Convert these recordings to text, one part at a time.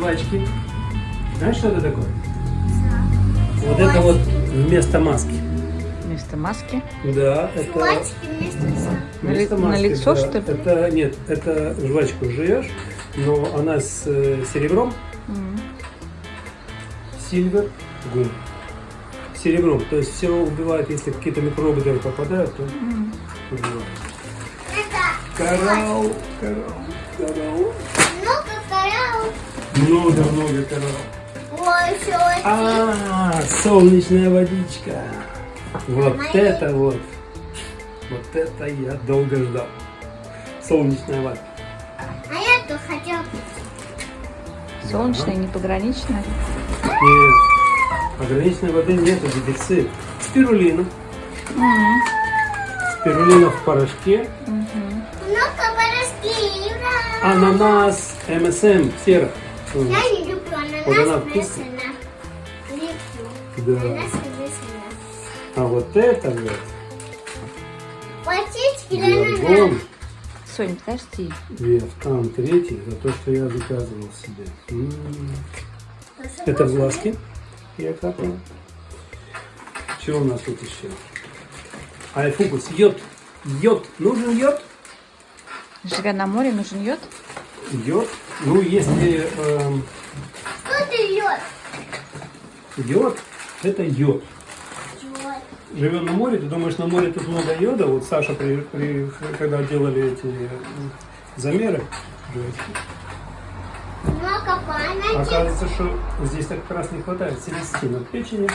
Жвачки. Знаешь, что это такое? Вот это вот вместо маски. Вместо маски. Да, это Жвачки вместо. На вместо на маски, лицо, да. что ли? Это нет, это жвачку жуешь, но она с э, серебром, сильвер гум. Серебром. То есть все убивает, если какие-то микробы даже попадают, то убивает. Это Коралл, коралл, коралл. много кораллов. Много-много очень. А, солнечная водичка. Вот это вот. Вот это я долго ждал. Солнечная вода. А я тут хотел. Солнечная, непограничная. Нет, ограниченной воды нету, дефицит. Спирулина. Спирулина в порошке. Мгм. Много поросли. Ура! Ананас, МСМ, сера. Я не люблю ананас. Вот она вкусная. на- Люблю. Да. Ананас А вот это вот, Водички для ананаса. Сонь, подожди. Виафтан третий, за то, что я заказывал себе. М. Это глазки. Я капаю. Что у нас тут еще? Айфокус. Йод. Йод. Нужен йод? Живя на море, нужен йод? Йод. Ну, если эм, Что ты льешь? йод, это йод. Живем на море, ты думаешь, на море тут много йода? Вот Саша, при, при- когда делали эти замеры, Много памяти. оказывается, что здесь так как раз не хватает селестина в печени.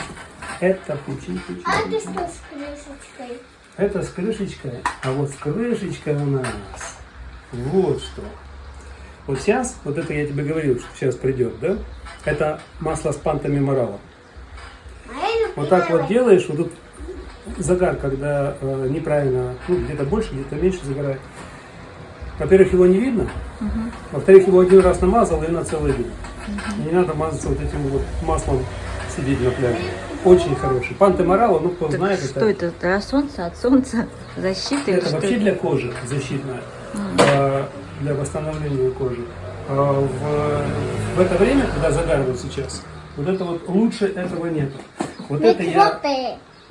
Это печень, печень, А ты печень. что с крышечкой? Это с крышечкой, а вот с крышечкой у нас вот что. Вот сейчас, вот это я тебе говорил, что сейчас придет, да? Это масло с пантами морала. Вот так вот делаешь, вот тут загар, когда э, неправильно, ну где-то больше, где-то меньше загорает. Во-первых, его не видно. Во-вторых, его один раз намазал и на целый день. И не надо мазаться вот этим вот маслом сидеть на пляже. Очень хороший. Панте морала, ну кто Так знает, что это? Для солнца, от солнца, защиты? или Это что вообще это? для кожи защитная, а, для восстановления кожи. А В, в это время, когда загар вот сейчас, вот это вот лучше этого нет. Вот это я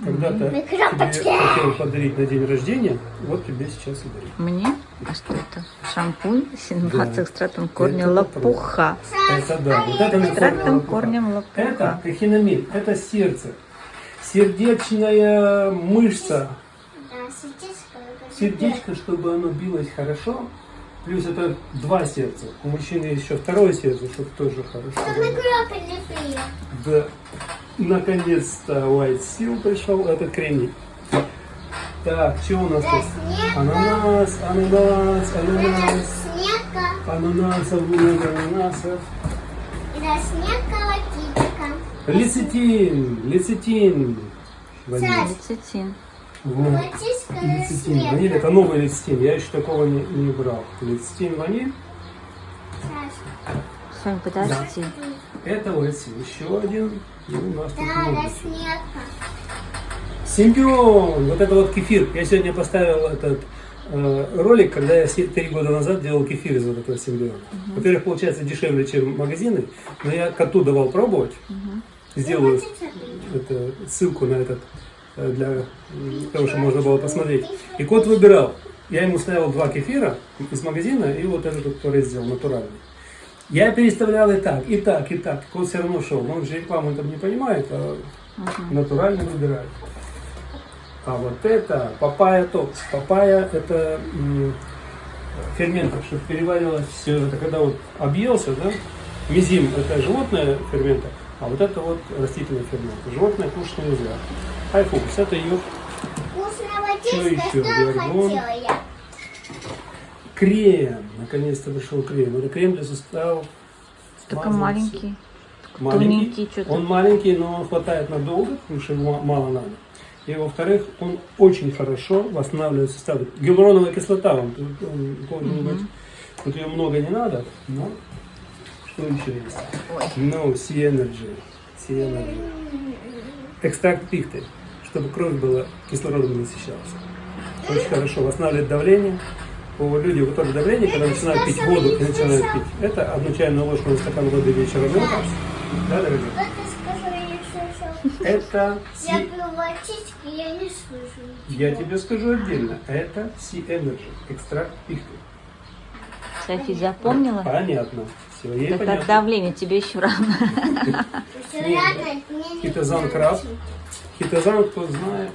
когда-то тебе хотел подарить на день рождения, вот тебе сейчас и дарю. Мне? А что это? Шампунь с Да. экстрактом корня Это лопуха. Это да, вот это Экстрактом корнем лопуха. Это эхинамид, это сердце. Сердечная мышца, сердечко, чтобы оно билось хорошо. Плюс это два сердца. У мужчины есть еще второе сердце, чтобы тоже хорошо. Были. Да. Наконец-то White Seal пришел, этот кремний. Так, что у нас Да, тут? Ананас, ананас, ананас. Ананасов много, ананасов. Да, снега водичка. Лецитин, лецитин. Лецитин. Да Лецитин, снег. ваниль, это новый лецитин, я еще такого не, не брал. Лецитин, ваниль, Сонь, подожди. это лецитин. Еще один, и у нас тут Да, много. да. Симбион, вот это вот кефир. Я сегодня поставил этот э, ролик, когда я три года назад делал кефир из вот этого симбиона. Во-первых, получается дешевле, чем магазины, но я коту давал пробовать. Сделаю это, ссылку на этот для м, того, чтобы можно было посмотреть. И кот выбирал. Я ему ставил два кефира из магазина и вот этот, который сделал, натуральный. Я переставлял и так, и так, и так. Кот все равно шел. Он же рекламу там не понимает, а натурально выбирает. А вот это папая токс. Папая это м, фермент, чтобы переваривалось все. Это когда вот объелся, да? Мизим это животное фермента, а вот это вот растительный фермент. Животное кушать нельзя. Айфокус это ее я? крем. Наконец-то вышел крем. Это крем для суставов. Только Смазывается. маленький. Маленький. Он маленький, но он хватает надолго, потому что его мало надо. И во-вторых, он очень хорошо восстанавливает суставы. Гиалуроновая кислота, он, тут, он должен быть. Тут ее много не надо, но что еще есть? No, Sea Energy. Sea Energy. Экстракт пихты, чтобы кровь была кислородом насыщалась. Очень хорошо восстанавливает давление, у людей, у которых давление, когда начинают пить воду и начинают пить, это одну чайную ложку на стакан воды вечером. Так. Да, дорогие? Это Я пью водички, я не слышу. Я тебе скажу отдельно. Это Sea-Energy, экстракт пихты. Софи, запомнила? Понятно. Все, ей Так понятно. от давления тебе еще рано. Не Хитозан краб. Хитозан, кто знает.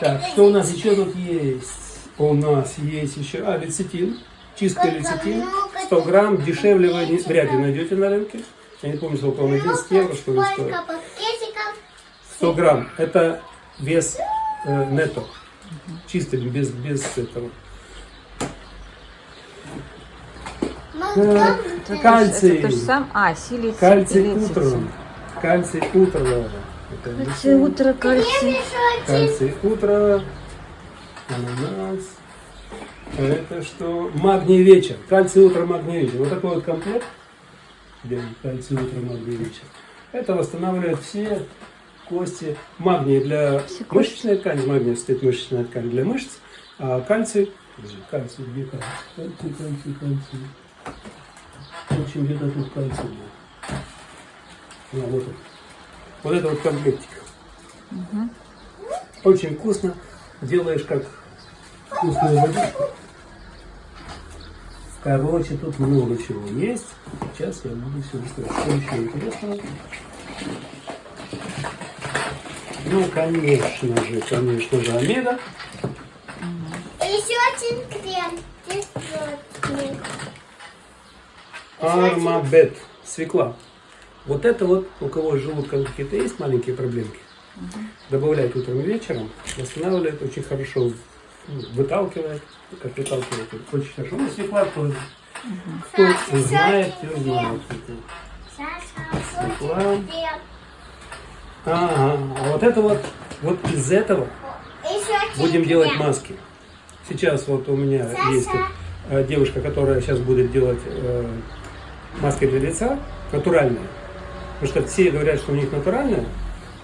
Так, что у нас еще тут есть? У нас есть еще, а, лецитин. Чистый лецитин. много 100 грамм. Дешевле вы не- вряд ли найдете на рынке. Я не помню, сколько он, 11 евро, что ли, стоит. Сколько пакетиков? 100 грамм. Это вес э, нетто. Чистый, без, без этого. Молоко. Это Кальций. то же самое. А, силицин. Кальций утром. Кальций. Это Кальций утро, кальций. Кальций утро. Ананас. А Это что? Магний вечер. Кальций утро, магний вечер. Вот такой вот комплект. Кальций утро, магний вечер. Это восстанавливает все кости. Магний для Все мышечной ткани. Магний стоит мышечная ткань для мышц. А кальций... Кальций, где кальций? Кальций, кальций, кальций. В общем, где-то тут кальций был. А, вот он. Вот это вот комплектик. Очень вкусно. Делаешь как вкусную водичку. Короче, тут много чего есть. Сейчас я буду все рассказать. Что еще интересного? Ну, конечно же, конечно же, омега. Еще один крем. Здесь. Армабет. Свекла. Вот это вот, у кого с желудком какие-то есть маленькие проблемки, добавлять утром и вечером, восстанавливает очень хорошо, выталкивает, как выталкивает, очень хорошо. Ну, свекла тоже. Кто Саша, знает, те знает. Свекла. Ага, а вот это вот, вот из этого будем делать маски. Сейчас вот у меня Саша. есть э, девушка, которая сейчас будет делать э, маски для лица, натуральные. Потому что все говорят, что у них натуральные,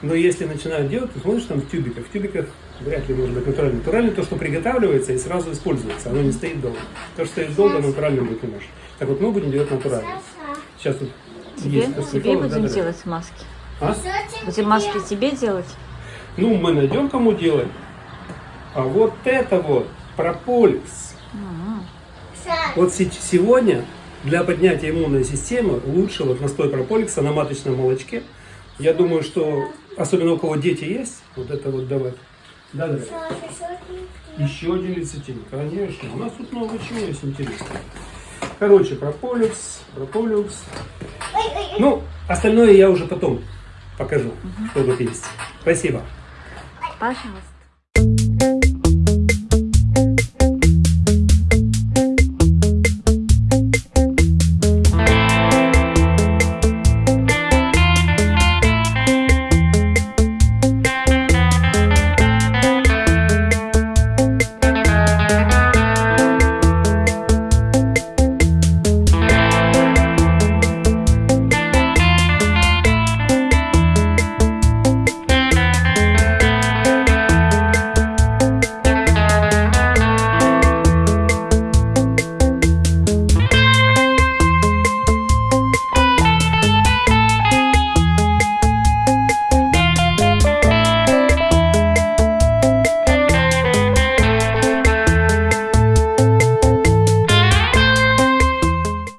но если начинают делать, то смотришь там в тюбиках. В тюбиках вряд ли может быть натуральный. Натуральный то, что приготавливается и сразу используется. Оно не стоит долго. То, что стоит долго, натуральным быть не может. Так вот, мы будем делать натурально. Сейчас тут Тебе, есть тебе будем да-да-да. делать маски. А? Будем маски тебе делать? Ну, мы найдем, кому делать. А вот это вот, прополис. Вот се- сегодня для поднятия иммунной системы лучше вот настой прополикса на маточном молочке. Я думаю, что особенно у кого дети есть, вот это вот давать. Да, да. Еще один лецитин, конечно. У нас тут много чего есть интересного. Короче, прополикс, прополикс. Ну, остальное я уже потом покажу, что тут есть. Спасибо. Пожалуйста.